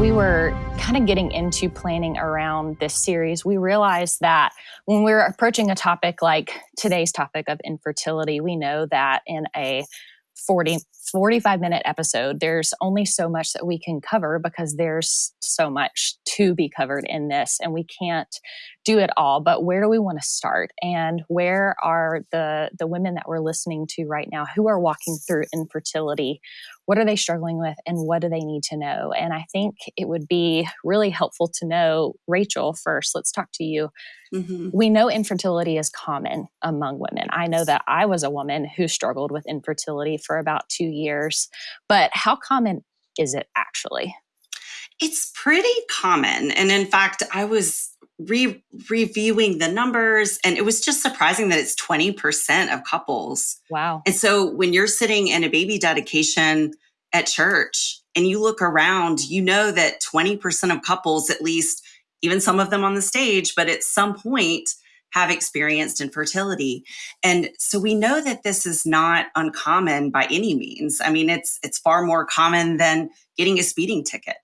we were kind of getting into planning around this series, we realized that when we're approaching a topic like today's topic of infertility, we know that in a 40 45 minute episode there's only so much that we can cover because there's so much to be covered in this and we can't do it all but where do we want to start? And where are the the women that we're listening to right now who are walking through infertility? What are they struggling with and what do they need to know? And i think it would be really helpful to know rachel first let's talk to you. Mm-hmm. we know infertility is common among women. I know that i was a woman who struggled with infertility for about two years but how common is it actually? It's pretty common and in fact i was re- reviewing the numbers and it was just surprising that it's 20% of couples. Wow. And so when you're sitting in a baby dedication at church and you look around, you know that 20% of couples, at least, even some of them on the stage, but at some point, have experienced infertility. And so we know that this is not uncommon by any means. I mean, it's it's far more common than getting a speeding ticket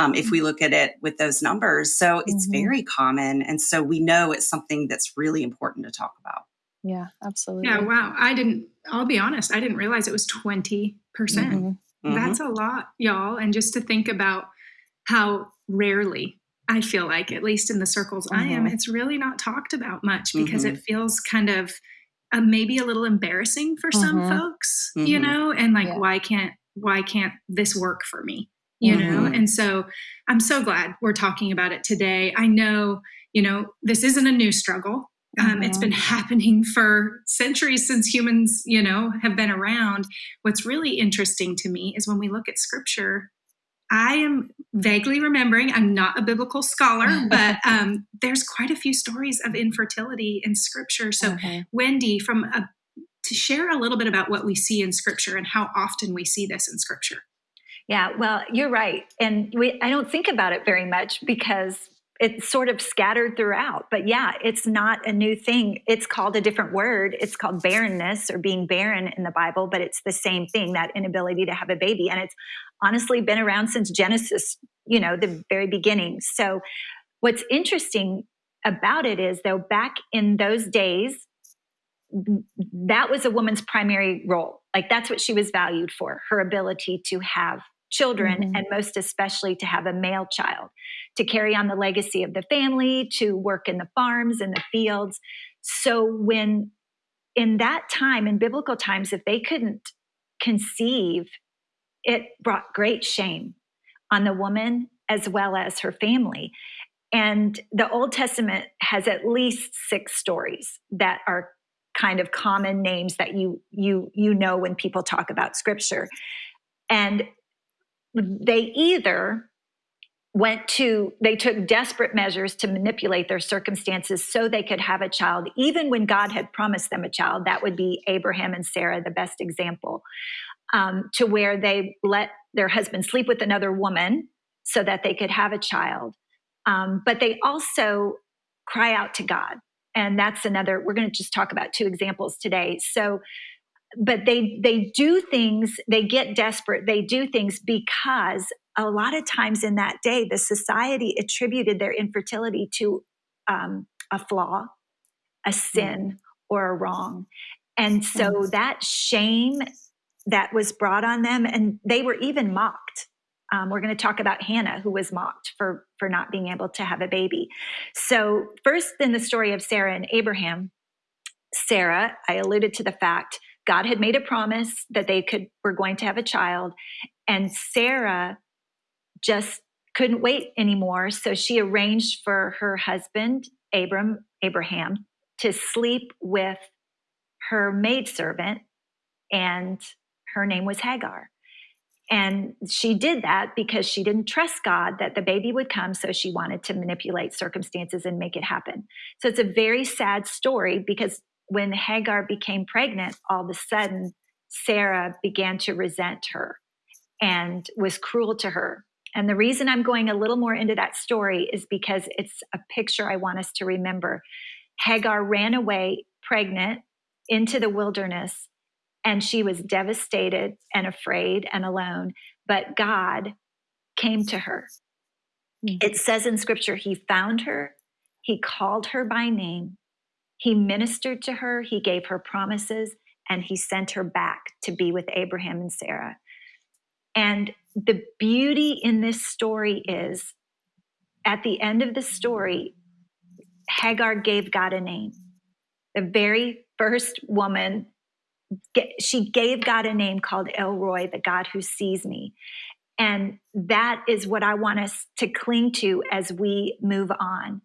um, if we look at it with those numbers. So it's mm-hmm. very common. And so we know it's something that's really important to talk about. Yeah, absolutely. Yeah, wow. I didn't, I'll be honest, I didn't realize it was 20%. percent mm-hmm. mm-hmm. That's a lot, y'all. And just to think about how rarely I feel like, at least in the circles mm-hmm. I am, mm-hmm. it's really not talked about much because it mm-hmm. feels kind of uh, maybe a little embarrassing for some folks, you know, and like, yeah. why can't, why can't this work for me? You mm-hmm. know and so i'm so glad we're talking about it today i know you know this isn't a new struggle um, mm-hmm. it's been happening for centuries since humans you know have been around what's really interesting to me is when we look at scripture i am vaguely remembering i'm not a biblical scholar but um, there's quite a few stories of infertility in scripture so okay. wendy from a, to share a little bit about what we see in scripture and how often we see this in scripture yeah, well, you're right. And we, I don't think about it very much because it's sort of scattered throughout. But yeah, it's not a new thing. It's called a different word. It's called barrenness or being barren in the Bible, but it's the same thing that inability to have a baby. And it's honestly been around since Genesis, you know, the very beginning. So what's interesting about it is, though, back in those days, that was a woman's primary role. Like that's what she was valued for her ability to have children mm-hmm. and most especially to have a male child to carry on the legacy of the family to work in the farms and the fields. So when in that time in biblical times if they couldn't conceive it brought great shame on the woman as well as her family. And the old testament has at least six stories that are kind of common names that you you you know when people talk about scripture. And they either went to they took desperate measures to manipulate their circumstances so they could have a child. Even when god had promised them a child that would be abraham and sarah the best example um, to where they let their husband sleep with another woman so that they could have a child. Um, but they also cry out to god. And that's another we're going to just talk about two examples today. So but they they do things they get desperate they do things because a lot of times in that day the society attributed their infertility to um, a flaw a sin or a wrong. And so that shame that was brought on them and they were even mocked. Um, we're going to talk about hannah who was mocked for for not being able to have a baby. So first in the story of sarah and abraham sarah i alluded to the fact God had made a promise that they could were going to have a child and Sarah just couldn't wait anymore so she arranged for her husband Abram Abraham to sleep with her maidservant and her name was Hagar. And she did that because she didn't trust God that the baby would come. So she wanted to manipulate circumstances and make it happen. So it's a very sad story because when Hagar became pregnant, all of a sudden, Sarah began to resent her and was cruel to her. And the reason I'm going a little more into that story is because it's a picture I want us to remember. Hagar ran away pregnant into the wilderness and she was devastated and afraid and alone. But God came to her Mm-hmm. It says in scripture, he found her, he called her by name, he ministered to her, he gave her promises, and he sent her back to be with Abraham and Sarah. And the beauty in this story is at the end of the story, Hagar gave God a name. The very first woman, she gave God a name called El Roi, the God who sees me. And that is what I want us to cling to as we move on.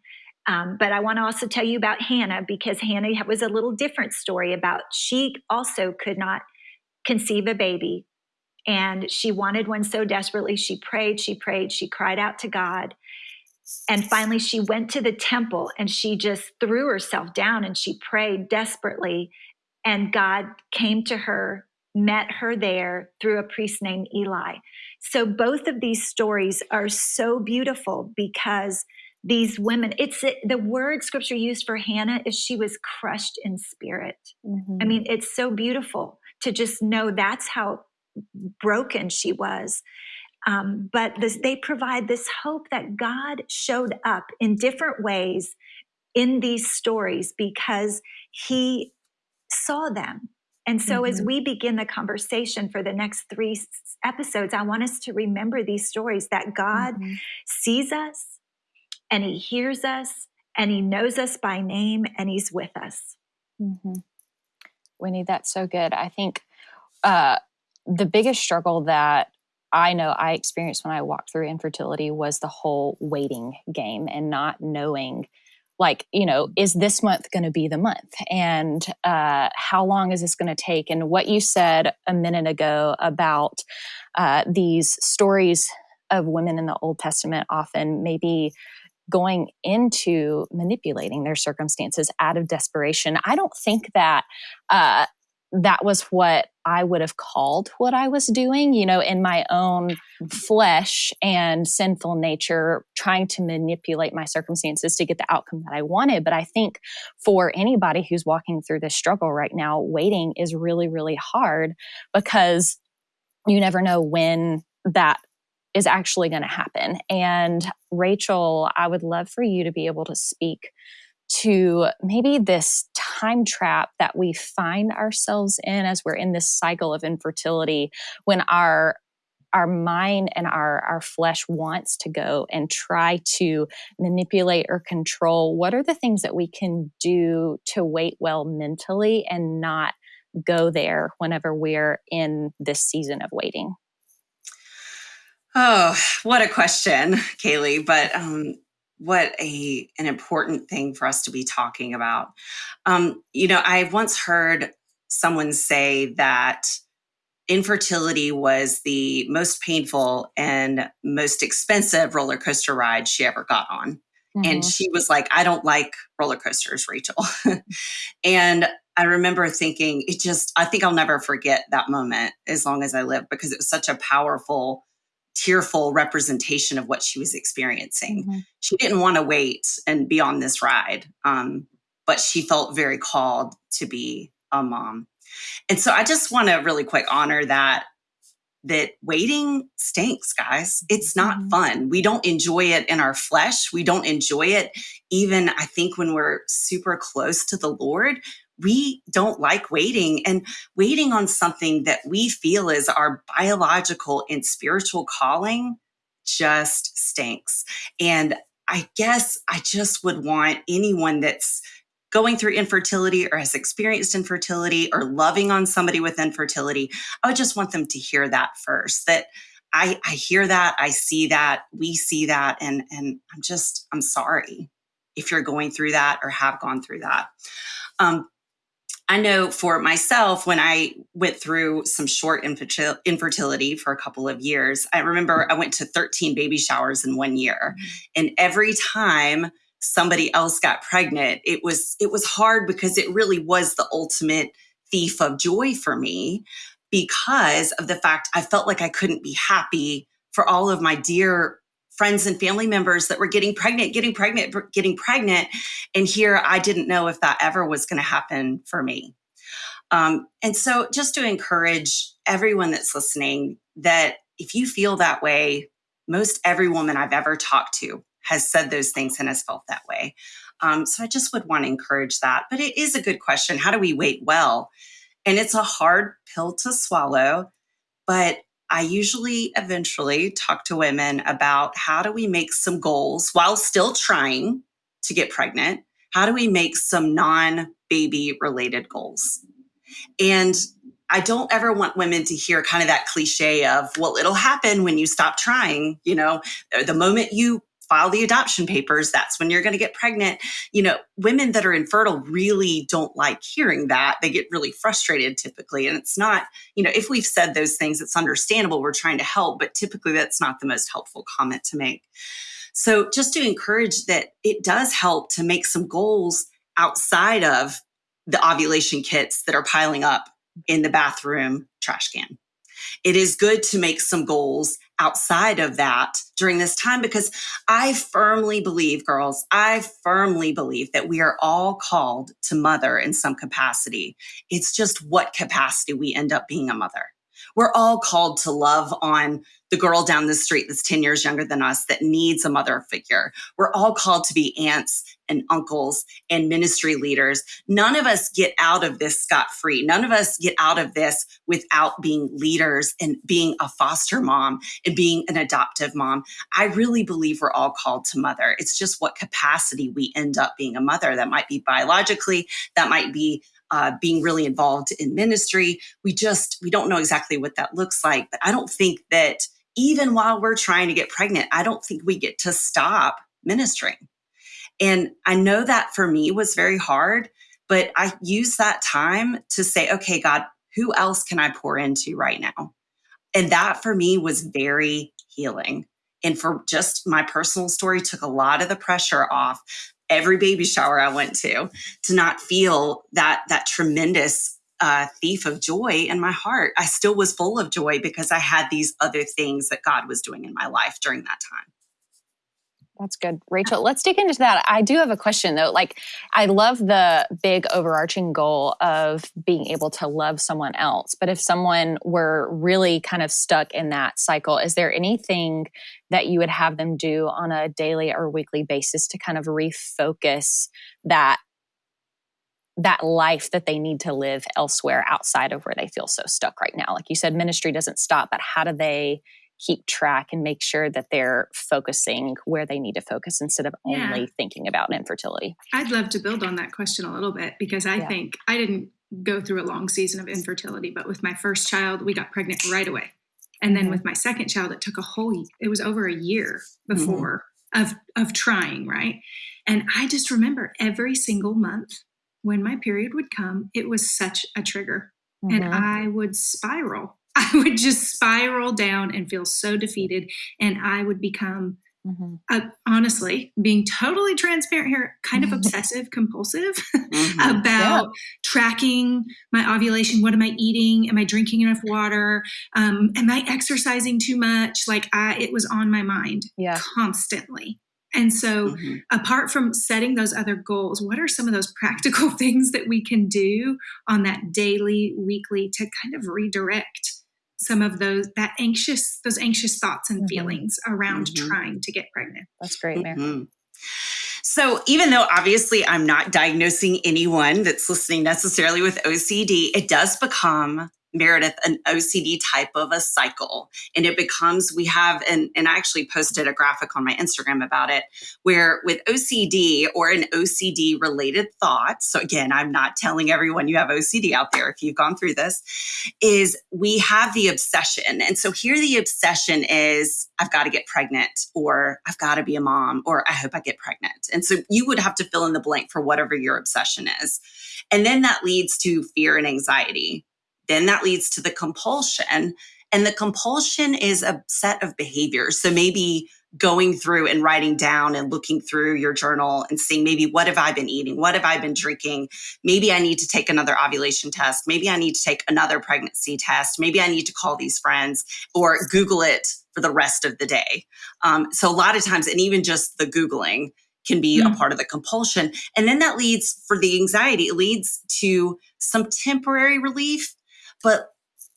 Um, but I want to also tell you about Hannah because Hannah was a little different story about she also could not conceive a baby. And she wanted one so desperately. She prayed, she prayed, she cried out to God. And finally, she went to the temple and she just threw herself down and she prayed desperately. And God came to her, met her there through a priest named Eli. So both of these stories are so beautiful because these women, it's the word scripture used for Hannah is she was crushed in spirit. Mm-hmm. I mean, it's so beautiful to just know that's how broken she was. Um, but this, they provide this hope that God showed up in different ways in these stories because he saw them. And so, mm-hmm. as we begin the conversation for the next three episodes, I want us to remember these stories that God mm-hmm. sees us and He hears us and He knows us by name and He's with us. Mm-hmm. Winnie, that's so good. I think uh, the biggest struggle that I know I experienced when I walked through infertility was the whole waiting game and not knowing like you know is this month going to be the month and uh, how long is this going to take and what you said a minute ago about uh, these stories of women in the old testament often maybe going into manipulating their circumstances out of desperation i don't think that uh, that was what I would have called what I was doing, you know, in my own flesh and sinful nature, trying to manipulate my circumstances to get the outcome that I wanted. But I think for anybody who's walking through this struggle right now, waiting is really, really hard because you never know when that is actually going to happen. And Rachel, I would love for you to be able to speak to maybe this time trap that we find ourselves in as we're in this cycle of infertility when our our mind and our our flesh wants to go and try to manipulate or control what are the things that we can do to wait well mentally and not go there whenever we're in this season of waiting oh what a question kaylee but um what a an important thing for us to be talking about. Um, you know, I once heard someone say that infertility was the most painful and most expensive roller coaster ride she ever got on. Mm-hmm. And she was like, I don't like roller coasters, Rachel. and I remember thinking, it just, I think I'll never forget that moment as long as I live because it was such a powerful tearful representation of what she was experiencing. Mm-hmm. She didn't want to wait and be on this ride, um, but she felt very called to be a mom. And so I just want to really quick honor that that waiting stinks, guys. It's not mm-hmm. fun. We don't enjoy it in our flesh. We don't enjoy it even I think when we're super close to the Lord we don't like waiting and waiting on something that we feel is our biological and spiritual calling just stinks. And I guess I just would want anyone that's going through infertility or has experienced infertility or loving on somebody with infertility, I would just want them to hear that first that I, I hear that, I see that, we see that, and, and I'm just, I'm sorry if you're going through that or have gone through that. Um, I know for myself, when I went through some short infertility for a couple of years, I remember I went to 13 baby showers in one year. Mm-hmm. And every time somebody else got pregnant, it was, it was hard because it really was the ultimate thief of joy for me because of the fact I felt like I couldn't be happy for all of my dear friends and family members that were getting pregnant, getting pregnant, getting pregnant. And here I didn't know if that ever was going to happen for me. Um, and so, just to encourage everyone that's listening, that if you feel that way, most every woman I've ever talked to has said those things and has felt that way. Um, so I just would want to encourage that. But it is a good question. How do we wait well? And it's a hard pill to swallow, but I usually eventually talk to women about how do we make some goals while still trying to get pregnant? How do we make some non baby related goals? And I don't ever want women to hear kind of that cliche of, well, it'll happen when you stop trying. You know, the moment you file the adoption papers, that's when you're going to get pregnant. You know, women that are infertile really don't like hearing that. They get really frustrated typically. And it's not, you know, if we've said those things, it's understandable. We're trying to help, but typically that's not the most helpful comment to make. So just to encourage that it does help to make some goals outside of the ovulation kits that are piling up in the bathroom trash can. It is good to make some goals outside of that during this time because I firmly believe, girls, I firmly believe that we are all called to mother in some capacity. It's just what capacity we end up being a mother. We're all called to love on the girl down the street that's 10 years younger than us that needs a mother figure. We're all called to be aunts and uncles and ministry leaders. None of us get out of this scot free. None of us get out of this without being leaders and being a foster mom and being an adoptive mom. I really believe we're all called to mother. It's just what capacity we end up being a mother. That might be biologically, that might be uh, being really involved in ministry. We just, we don't know exactly what that looks like. But I don't think that even while we're trying to get pregnant, I don't think we get to stop ministering. And I know that for me was very hard, but I use that time to say, okay, God, who else can I pour into right now? And that for me was very healing. And for just my personal story, took a lot of the pressure off every baby shower I went to to not feel that that tremendous uh, thief of joy in my heart. I still was full of joy because I had these other things that God was doing in my life during that time. That's good. Rachel, let's dig into that. I do have a question though. Like, I love the big overarching goal of being able to love someone else. But if someone were really kind of stuck in that cycle, is there anything that you would have them do on a daily or weekly basis to kind of refocus that that life that they need to live elsewhere outside of where they feel so stuck right now like you said ministry doesn't stop but how do they keep track and make sure that they're focusing where they need to focus instead of yeah. only thinking about infertility i'd love to build on that question a little bit because i yeah. think i didn't go through a long season of infertility but with my first child we got pregnant right away and then mm-hmm. with my second child it took a whole it was over a year mm-hmm. before mm-hmm. of of trying right and i just remember every single month when my period would come, it was such a trigger. Mm-hmm. And I would spiral. I would just spiral down and feel so defeated. And I would become, mm-hmm. uh, honestly, being totally transparent here, kind of obsessive compulsive mm-hmm. about yeah. tracking my ovulation. What am I eating? Am I drinking enough water? Um, am I exercising too much? Like I, it was on my mind yeah. constantly. And so, mm-hmm. apart from setting those other goals, what are some of those practical things that we can do on that daily, weekly to kind of redirect some of those that anxious those anxious thoughts and mm-hmm. feelings around mm-hmm. trying to get pregnant? That's great, Mary. Mm-hmm. So, even though obviously I'm not diagnosing anyone that's listening necessarily with OCD, it does become Meredith an OCD type of a cycle. And it becomes, we have, and, and I actually posted a graphic on my Instagram about it, where with OCD or an OCD related thought, so again, I'm not telling everyone you have OCD out there if you've gone through this, is we have the obsession. And so here the obsession is, I've got to get pregnant, or I've got to be a mom, or I hope I get pregnant. And so you would have to fill in the blank for whatever your obsession is. And then that leads to fear and anxiety then that leads to the compulsion. And the compulsion is a set of behaviors. So maybe going through and writing down and looking through your journal and seeing maybe what have I been eating? What have I been drinking? Maybe I need to take another ovulation test. Maybe I need to take another pregnancy test. Maybe I need to call these friends or Google it for the rest of the day. Um, so a lot of times, and even just the Googling can be mm. a part of the compulsion. And then that leads for the anxiety, it leads to some temporary relief but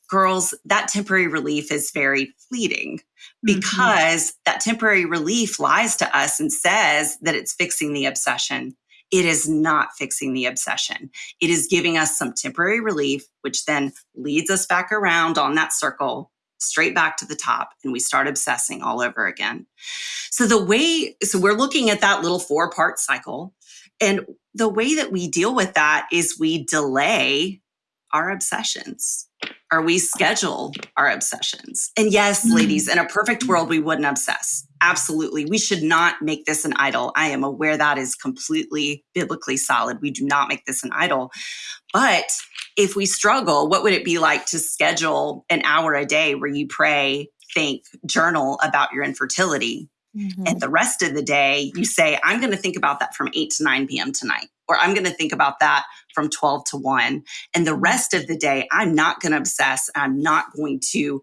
girls, that temporary relief is very fleeting because mm-hmm. that temporary relief lies to us and says that it's fixing the obsession. It is not fixing the obsession. It is giving us some temporary relief, which then leads us back around on that circle, straight back to the top, and we start obsessing all over again. So, the way, so we're looking at that little four part cycle. And the way that we deal with that is we delay our obsessions or we schedule our obsessions. And yes, mm-hmm. ladies, in a perfect world, we wouldn't obsess. Absolutely. We should not make this an idol. I am aware that is completely biblically solid. We do not make this an idol. But if we struggle, what would it be like to schedule an hour a day where you pray, think, journal about your infertility? Mm-hmm. And the rest of the day, you say, I'm going to think about that from 8 to 9 p.m. tonight, or I'm going to think about that from 12 to 1. And the rest of the day, I'm not going to obsess. I'm not going to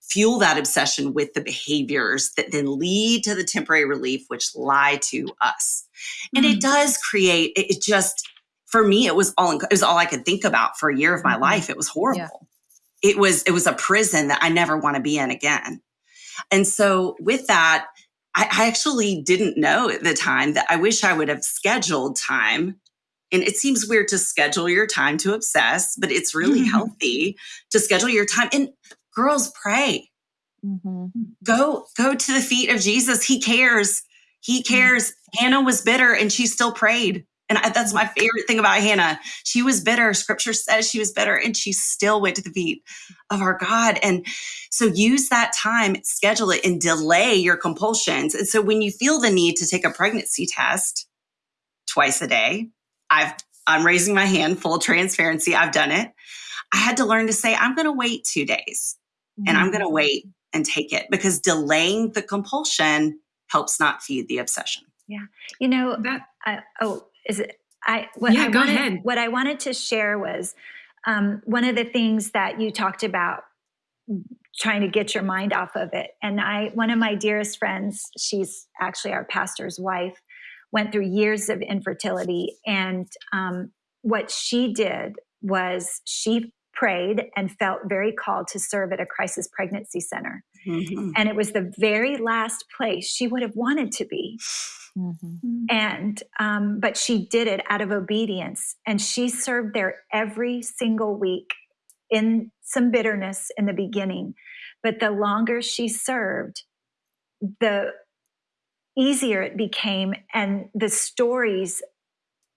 fuel that obsession with the behaviors that then lead to the temporary relief, which lie to us. Mm-hmm. And it mm. does create, it, just, for me, it was all, it was all I could think about for a year of my mm-hmm. life. It was horrible. Yeah. It was, it was a prison that I never want to be in again. And so with that, I, I actually didn't know at the time that I wish I would have scheduled time and it seems weird to schedule your time to obsess, but it's really mm-hmm. healthy to schedule your time. And girls, pray. Mm-hmm. Go go to the feet of Jesus. He cares. He mm-hmm. cares. Mm-hmm. Hannah was bitter and she still prayed. And I, that's my favorite thing about Hannah. She was bitter. Scripture says she was bitter and she still went to the feet of our God. And so use that time, schedule it, and delay your compulsions. And so when you feel the need to take a pregnancy test twice a day, I've I'm raising my hand, full transparency. I've done it. I had to learn to say, I'm going to wait two days mm-hmm. and I'm going to mm-hmm. wait and take it because delaying the compulsion helps not feed the obsession. Yeah. You know, that, I, oh, is it, I, what yeah, I go wanted, ahead. What I wanted to share was um, one of the things that you talked about trying to get your mind off of it. And I, one of my dearest friends, she's actually our pastor's wife, went through years of infertility. And um, what she did was she prayed and felt very called to serve at a crisis pregnancy center. Mm-hmm. And it was the very last place she would have wanted to be. Mm-hmm. And, um, but she did it out of obedience. And she served there every single week in some bitterness in the beginning. But the longer she served, the easier it became and the stories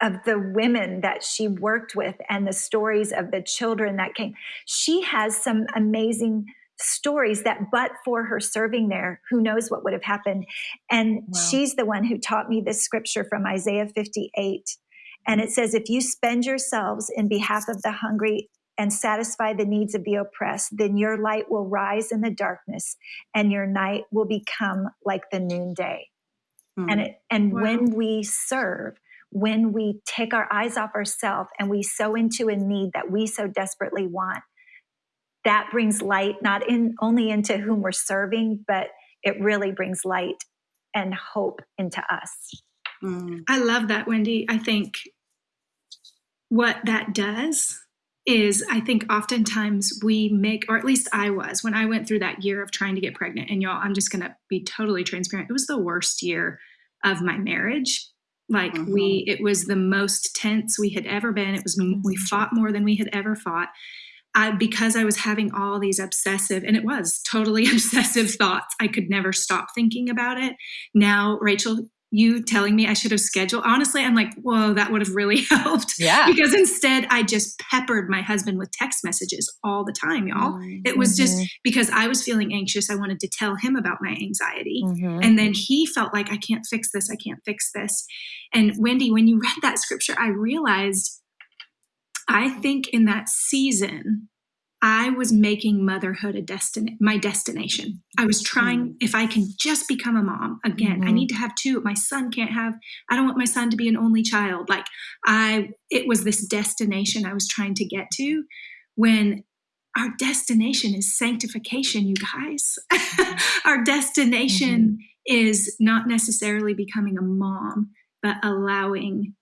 of the women that she worked with and the stories of the children that came she has some amazing stories that but for her serving there who knows what would have happened and wow. she's the one who taught me this scripture from isaiah 58 and it says if you spend yourselves in behalf of the hungry and satisfy the needs of the oppressed, then your light will rise in the darkness and your night will become like the noonday. Mm. And it, and wow. when we serve, when we take our eyes off ourselves and we sow into a need that we so desperately want, that brings light not in only into whom we're serving, but it really brings light and hope into us. Mm. I love that, Wendy. I think what that does is I think oftentimes we make, or at least I was, when I went through that year of trying to get pregnant, and y'all, I'm just going to be totally transparent. It was the worst year of my marriage. Like mm-hmm. we, it was the most tense we had ever been. It was, we mm-hmm. fought more than we had ever fought. I, because I was having all these obsessive, and it was totally obsessive thoughts. I could never stop thinking about it. Now, Rachel, you telling me I should have scheduled. Honestly, I'm like, whoa, that would have really helped. Yeah. Because instead, I just peppered my husband with text messages all the time, y'all. Mm-hmm. It was just because I was feeling anxious. I wanted to tell him about my anxiety. Mm-hmm. And then he felt like, I can't fix this. I can't fix this. And Wendy, when you read that scripture, I realized I think in that season, I was making motherhood a destiny, my destination. I was trying, mm-hmm. if I can just become a mom again, mm-hmm. I need to have two. My son can't have, I don't want my son to be an only child. Like I, it was this destination I was trying to get to when our destination is sanctification, you guys. our destination mm-hmm. is not necessarily becoming a mom, but allowing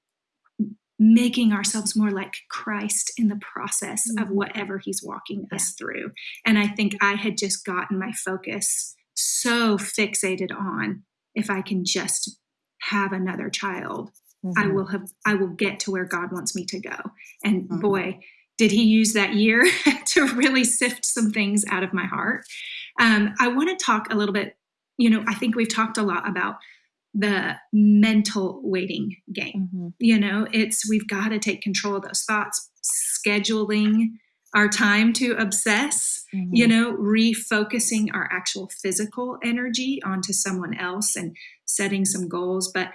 making ourselves more like Christ in the process mm-hmm. of whatever he's walking yeah. us through. And I think I had just gotten my focus so fixated on if I can just have another child, mm-hmm. I will have I will get to where God wants me to go. And mm-hmm. boy, did he use that year to really sift some things out of my heart. Um, I want to talk a little bit, you know, I think we've talked a lot about the mental waiting game. Mm-hmm. You know, it's we've got to take control of those thoughts, scheduling our time to obsess, mm-hmm. you know, refocusing our actual physical energy onto someone else and setting some goals. But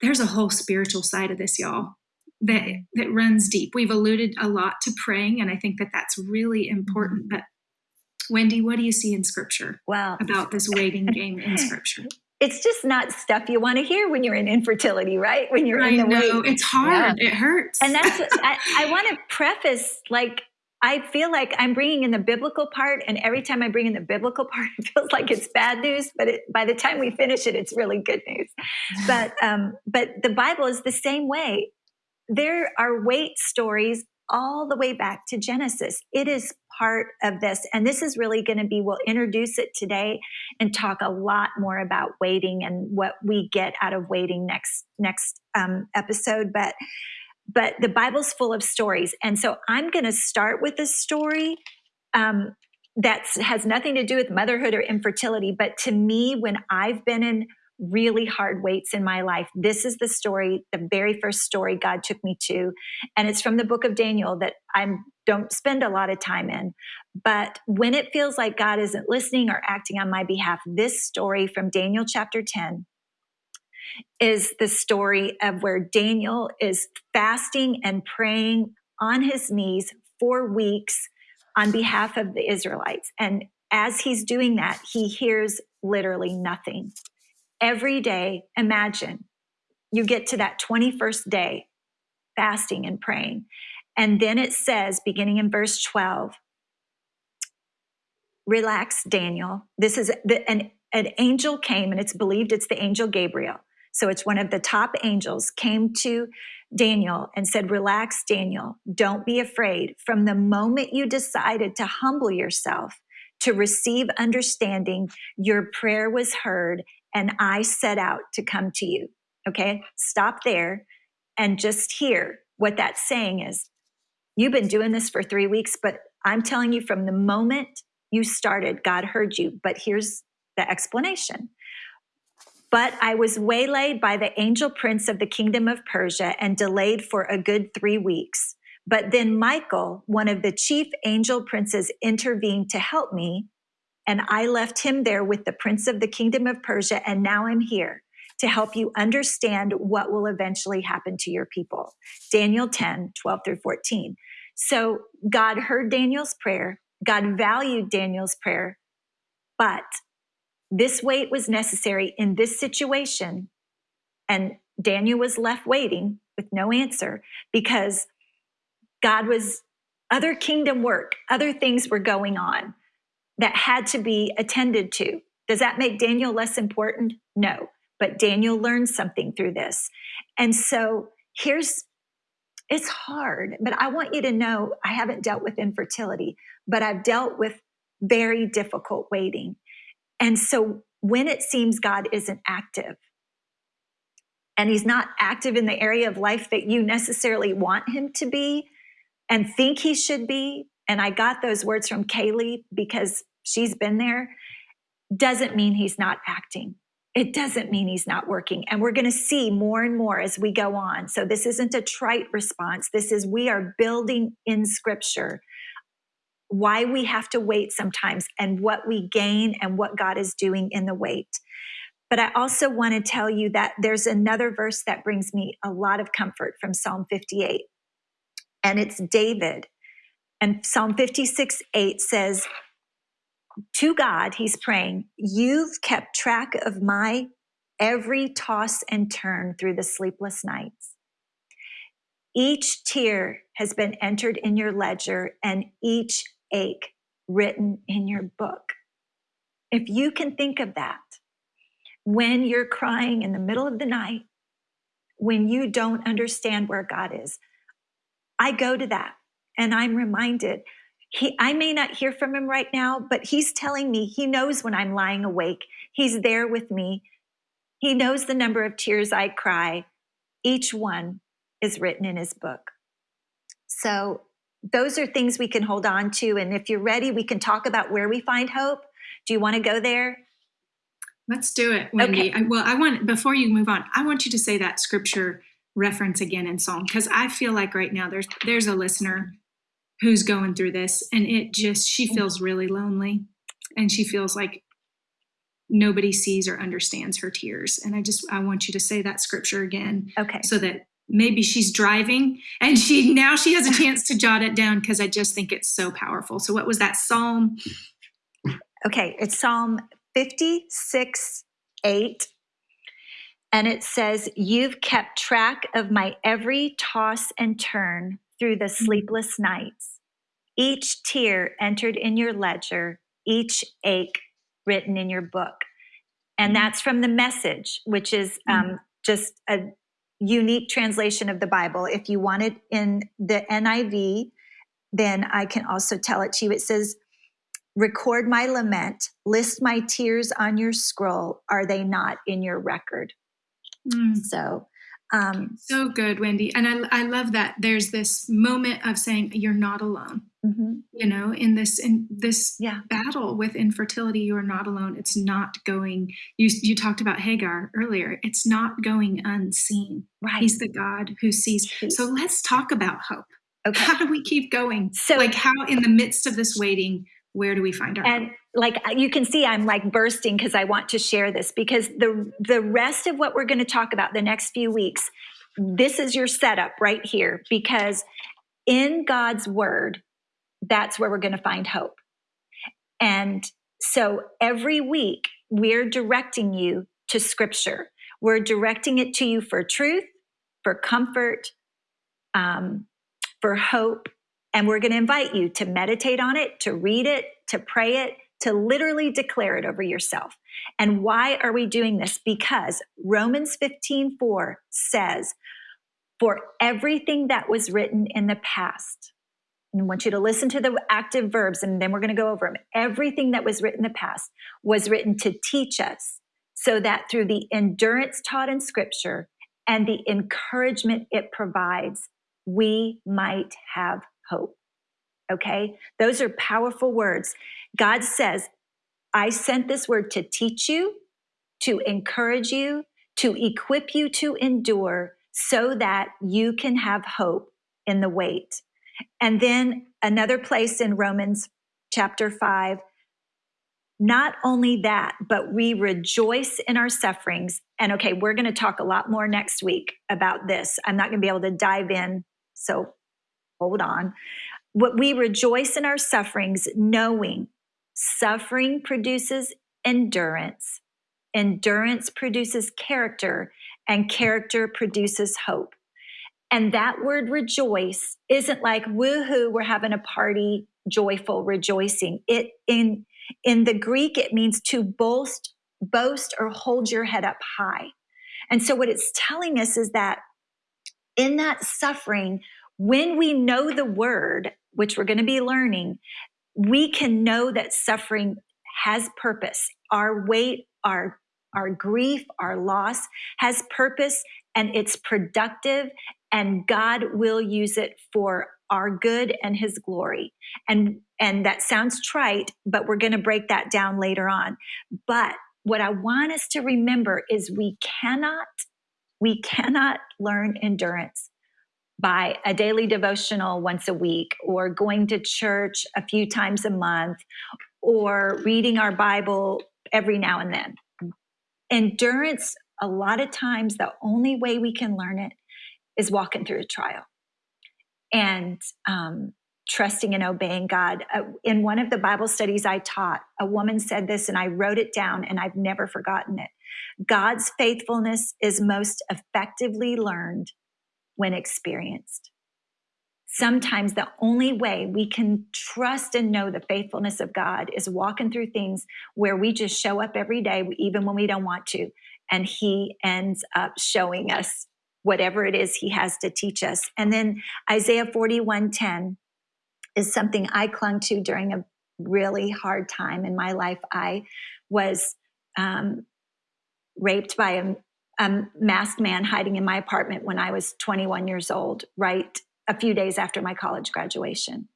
there's a whole spiritual side of this, y'all, that that runs deep. We've alluded a lot to praying, and I think that that's really important. Mm-hmm. But Wendy, what do you see in Scripture? Well, about this waiting game in Scripture it's just not stuff you want to hear when you're in infertility, right? When you're I in the know. It's hard. Yeah. It hurts. And that's, I, I want to preface like, I feel like I'm bringing in the biblical part, and every time I bring in the biblical part, it feels like it's bad news. But it, by the time we finish it, it's really good news. But um, but the Bible is the same way. There are wait stories all the way back to Genesis. It is part of this. And this is really going to be, we'll introduce it today and talk a lot more about waiting and what we get out of waiting next, next um, episode. But, but the Bible's full of stories. And so I'm going to start with a story um, that has nothing to do with motherhood or infertility. But to me, when I've been in really hard waits in my life. This is the story, the very first story God took me to. And it's from the book of Daniel that I don't spend a lot of time in. But when it feels like God isn't listening or acting on my behalf, this story from Daniel chapter 10 is the story of where Daniel is fasting and praying on his knees for weeks on behalf of the Israelites. And as he's doing that, he hears literally nothing every day, imagine you get to that 21st day fasting and praying. And then it says, beginning in verse 12, relax, Daniel. This is the, an, an angel came, and it's believed it's the angel Gabriel. So it's one of the top angels came to Daniel and said, Relax, Daniel. Don't be afraid. From the moment you decided to humble yourself to receive understanding, your prayer was heard and I set out to come to you. Okay, stop there and just hear what that's saying is. You've been doing this for three weeks, but I'm telling you from the moment you started, God heard you. But here's the explanation. But I was waylaid by the angel prince of the kingdom of Persia and delayed for a good three weeks. But then Michael, one of the chief angel princes, intervened to help me and I left him there with the prince of the kingdom of Persia. And now I'm here to help you understand what will eventually happen to your people. Daniel 10, 12 through 14. So God heard Daniel's prayer. God valued Daniel's prayer. But this wait was necessary in this situation. And Daniel was left waiting with no answer because God was other kingdom work, other things were going on that had to be attended to. Does that make Daniel less important? No. But Daniel learned something through this. And so here's it's hard, but I want you to know I haven't dealt with infertility, but I've dealt with very difficult waiting. And so when it seems God isn't active, and he's not active in the area of life that you necessarily want him to be and think he should be. And I got those words from Kaylee because she's been there, doesn't mean he's not acting. It doesn't mean he's not working. And we're going to see more and more as we go on. So this isn't a trite response. This is we are building in scripture why we have to wait sometimes and what we gain and what God is doing in the wait. But I also want to tell you that there's another verse that brings me a lot of comfort from Psalm 58. And it's David. And Psalm 56 8 says, to God, he's praying, You've kept track of my every toss and turn through the sleepless nights. Each tear has been entered in your ledger and each ache written in your book. If you can think of that when you're crying in the middle of the night, when you don't understand where God is. I go to that and I'm reminded he I may not hear from him right now, but he's telling me he knows when I'm lying awake. He's there with me. He knows the number of tears I cry. Each one is written in his book. So those are things we can hold on to and if you're ready we can talk about where we find hope. Do you want to go there? Let's do it, Wendy. Okay. I, well, I want before you move on, I want you to say that scripture reference again in Psalm because I feel like right now there's there's a listener who's going through this and it just she mm. feels really lonely and she feels like nobody sees or understands her tears and i just i want you to say that scripture again okay. so that maybe she's driving and she now she has a chance to jot it down because i just think it's so powerful. So what was that psalm? Okay it's psalm 56 8 and it says you've kept track of my every toss and turn through the mm-hmm. sleepless nights. Each tear entered in your ledger, each ache written in your book. And mm-hmm. that's from the message, which is mm-hmm. um, just a unique translation of the Bible. If you want it in the NIV, then I can also tell it to you. It says, Record my lament, list my tears on your scroll. Are they not in your record? Mm. So um, so good, Wendy. And I, I love that there's this moment of saying you're not alone. Mm-hmm. You know, in this in this yeah. battle with infertility, you are not alone. It's not going. You you talked about Hagar earlier. It's not going unseen. Right. He's the God who sees. So let's talk about hope. Okay. How do we keep going? So, like, how in the midst of this waiting, where do we find our and hope? Like you can see i'm like bursting because i want to share this because the the rest of what we're going to talk about the next few weeks this is your setup right here because in god's word that's where we're going to find hope. And so every week we're directing you to scripture. We're directing it to you for truth for comfort um, for hope and we're going to invite you to meditate on it to read it to pray it to literally declare it over yourself. And why are we doing this? Because Romans 15 4 says, For everything that was written in the past, and I want you to listen to the active verbs and then we're going to go over them. Everything that was written in the past was written to teach us so that through the endurance taught in scripture and the encouragement it provides, we might have hope. Okay? Those are powerful words. God says, I sent this word to teach you, to encourage you, to equip you to endure so that you can have hope in the wait. And then another place in Romans chapter 5 not only that, but we rejoice in our sufferings. And okay, we're going to talk a lot more next week about this. I'm not going to be able to dive in, so hold on. What we rejoice in our sufferings, knowing suffering produces endurance, endurance produces character, and character produces hope. And that word rejoice isn't like woohoo, we're having a party, joyful, rejoicing. It in in the Greek, it means to boast, boast, or hold your head up high. And so what it's telling us is that in that suffering, when we know the word, which we're going to be learning, we can know that suffering has purpose. Our wait, our our grief, our loss has purpose and it's productive and God will use it for our good and his glory. And and that sounds trite, but we're going to break that down later on. But what I want us to remember is we cannot we cannot learn endurance by a daily devotional once a week or going to church a few times a month or reading our Bible every now and then. Endurance, a lot of times, the only way we can learn it is walking through a trial and um, trusting and obeying God. Uh, in one of the Bible studies I taught, a woman said this, and I wrote it down, and I've never forgotten it. God's faithfulness is most effectively learned when experienced. Sometimes the only way we can trust and know the faithfulness of God is walking through things where we just show up every day, even when we don't want to. And He ends up showing us whatever it is he has to teach us. And then Isaiah 41:10 is something I clung to during a really hard time in my life. I was um, raped by a, a masked man hiding in my apartment when I was 21 years old, right a few days after my college graduation.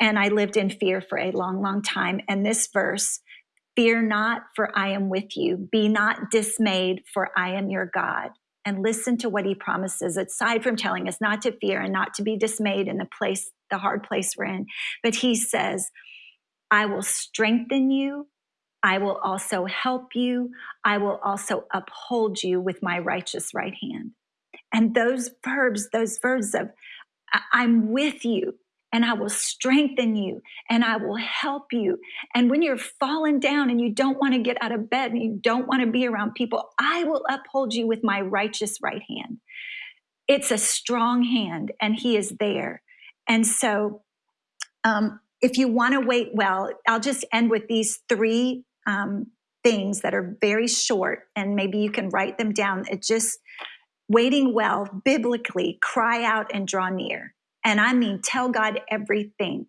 And I lived in fear for a long, long time. And this verse, fear not, for I am with you. Be not dismayed, for I am your God. And listen to what he promises, aside from telling us not to fear and not to be dismayed in the place, the hard place we're in. But he says, I will strengthen you. I will also help you. I will also uphold you with my righteous right hand. And those verbs, those verbs of I'm with you and I will strengthen you and I will help you. And when you're falling down and you don't want to get out of bed and you don't want to be around people, I will uphold you with my righteous right hand. It's a strong hand and He is there. And so, um, if you want to wait well, I'll just end with these three um, things that are very short, and maybe you can write them down. It just waiting well biblically, cry out and draw near. And I mean, tell God everything.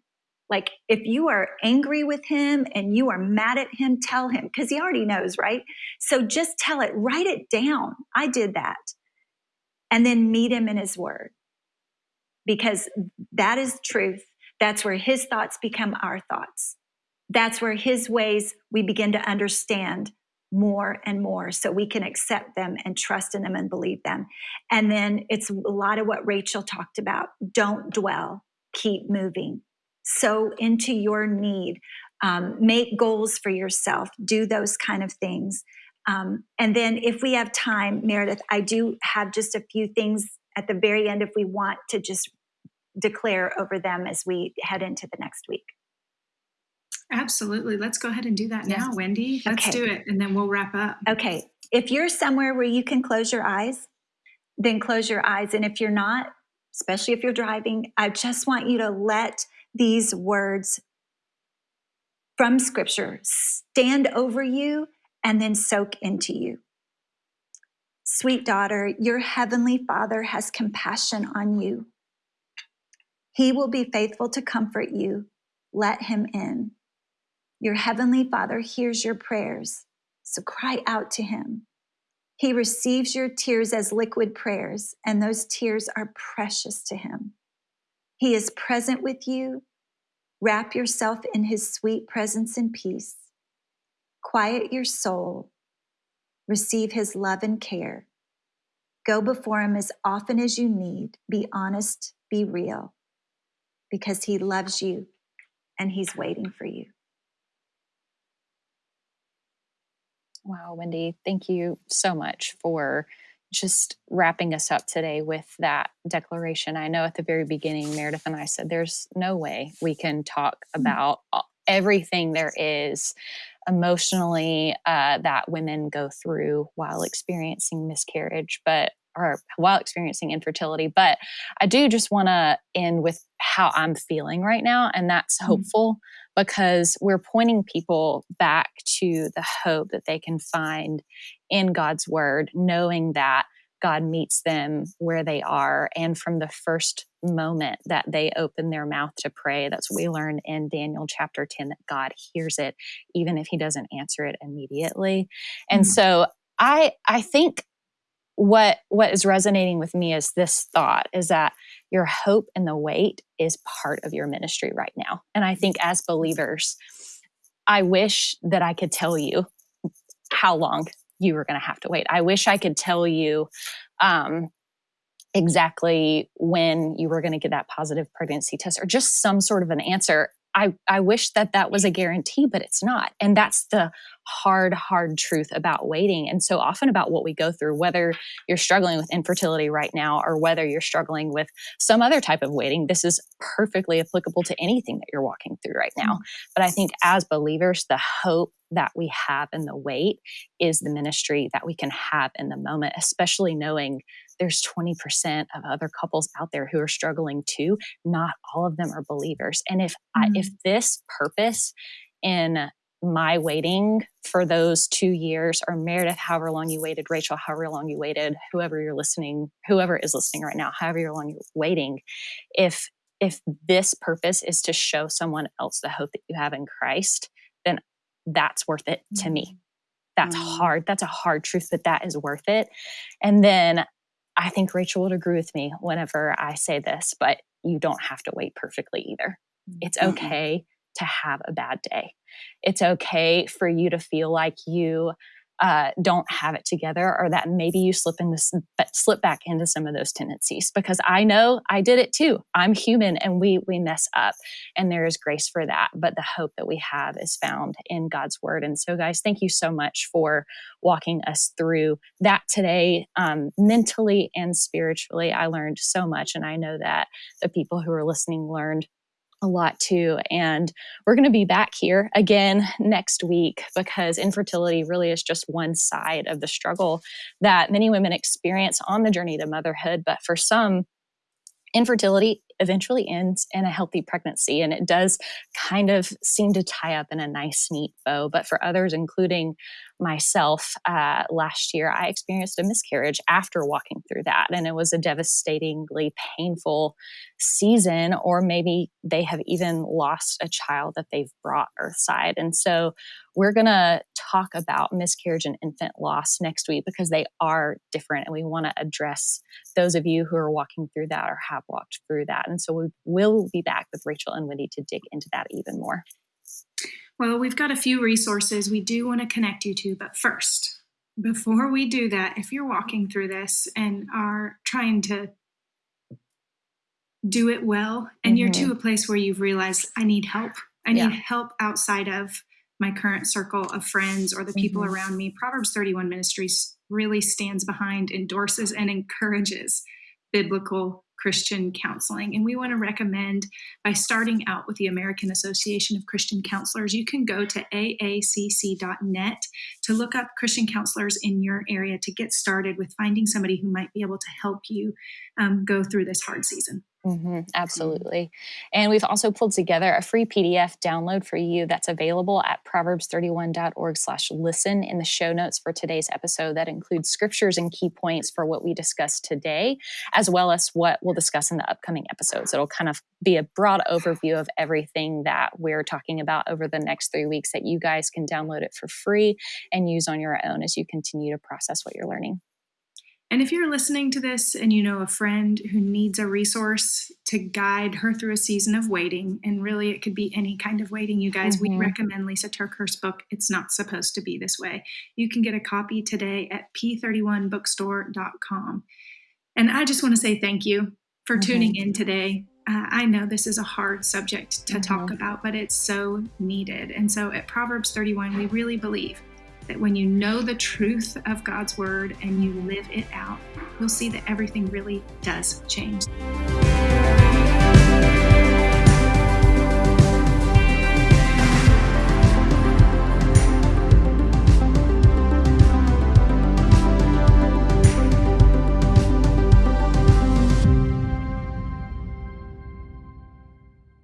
Like if you are angry with him and you are mad at him, tell him because he already knows, right? So just tell it, write it down. I did that. And then meet him in his word because that is truth. That's where his thoughts become our thoughts. That's where his ways we begin to understand more and more so we can accept them and trust in them and believe them. And then it's a lot of what Rachel talked about. Don't dwell, keep moving. So into your need, um, make goals for yourself, do those kind of things. Um, and then if we have time, Meredith, I do have just a few things at the very end if we want to just declare over them as we head into the next week. Absolutely. Let's go ahead and do that now, Wendy. Let's okay. do it and then we'll wrap up. Okay. If you're somewhere where you can close your eyes, then close your eyes. And if you're not, especially if you're driving, I just want you to let these words from scripture stand over you and then soak into you. Sweet daughter, your heavenly Father has compassion on you. He will be faithful to comfort you. Let him in. Your heavenly Father hears your prayers, so cry out to him. He receives your tears as liquid prayers, and those tears are precious to him. He is present with you. Wrap yourself in his sweet presence and peace. Quiet your soul. Receive his love and care. Go before him as often as you need. Be honest, be real, because he loves you and he's waiting for you. Wow, Wendy, thank you so much for just wrapping us up today with that declaration. I know at the very beginning, Meredith and I said there's no way we can talk mm. about everything there is emotionally uh, that women go through while experiencing miscarriage, but or while experiencing infertility. But I do just want to end with how I'm feeling right now, and that's mm-hmm. Because we're pointing people back to the hope that they can find in God's word, knowing that God meets them where they are. And from the first moment that they open their mouth to pray, that's what we learn in Daniel chapter 10 that God hears it, even if he doesn't answer it immediately. And mm-hmm. so I, I think what what is resonating with me is this thought is that your hope and the wait is part of your ministry right now. And i think as believers i wish that i could tell you how long you were going to have to wait. I wish i could tell you um, exactly when you were going to get that positive pregnancy test or just some sort of an answer I, I wish that that was a guarantee, but it's not. And that's the hard, hard truth about waiting. And so often about what we go through, whether you're struggling with infertility right now or whether you're struggling with some other type of waiting, this is perfectly applicable to anything that you're walking through right now. Mm-hmm. But I think as believers, the hope that we have in the wait is the ministry that we can have in the moment, especially knowing there's 20% of other couples out there who are struggling too. Not all of them are believers. And if mm-hmm. I, if mm. this purpose in my waiting for those two years, or Meredith, however long you waited, Rachel, however long you waited, whoever you're listening, whoever is listening right now, however long you're waiting, if if this purpose is to show someone else the hope that you have in Christ, then that's worth it to me. That's mm-hmm. hard. That's a hard truth, but that is worth it. And then I think Rachel would agree with me whenever I say this, but you don't have to wait perfectly either. It's mm-hmm. okay to have a bad day. It's okay for you to feel like you uh, don't have it together or that maybe you slip into slip back into some of those tendencies. Because i know i did it too. I'm human and we we mess up and there is grace for that. But the hope that we have is found in god's word. And so guys thank you so much for walking us through that today um, mentally and spiritually. I learned so much and i know that the people who are listening learned a lot too. And we're going to be back here again next week because infertility really is just one side of the struggle that many women experience on the journey to motherhood. But for some, infertility eventually ends in a healthy pregnancy. And it does kind of seem to tie up in a nice, neat bow. But for others, including myself uh, last year, I experienced a miscarriage after walking through that. And it was a devastatingly painful season, or maybe they have even lost a child that they've brought earthside. And so we're going to talk about miscarriage and infant loss next week because they are different. And we want to address those of you who are walking through that or have walked through that. And so we will be back with Rachel and Wendy to dig into that even more. Well, we've got a few resources we do want to connect you to, but first, before we do that, if you're walking through this and are trying to do it well, and mm-hmm. you're to mm-hmm. a place where you've realized, I need help, I need yeah. help outside of my current circle of friends or the people mm-hmm. around me, Proverbs 31 Ministries really stands behind, endorses, and encourages biblical Christian counseling. And we want to recommend by starting out with the American Association of Christian Counselors, you can go to aacc.net to look up Christian counselors in your area to get started with finding somebody who might be able to help you um, go through this hard season. Mm-hmm, absolutely. And we've also pulled together a free PDF download for you that's available at proverbs31.org slash listen in the show notes for today's episode that includes scriptures and key points for what we discussed today, as well as what we'll discuss in the upcoming episodes. It'll kind of be a broad overview of everything that we're talking about over the next three weeks that you guys can download it for free and use on your own as you continue to process what you're learning. And if you're listening to this and you know a friend who needs a resource to guide her through a season of waiting, and really it could be any kind of waiting, you guys, mm-hmm. we recommend Lisa TerKeurst's book, It's Not Supposed to Be This Way. You can get a copy today at p31bookstore.com. And I just want to say thank you for mm-hmm. tuning in today. Uh, I know this is a hard subject to mm-hmm. talk about, but it's so needed. And so at Proverbs 31, we really believe that when you know the truth of God's word and you live it out, you'll see that everything really does change.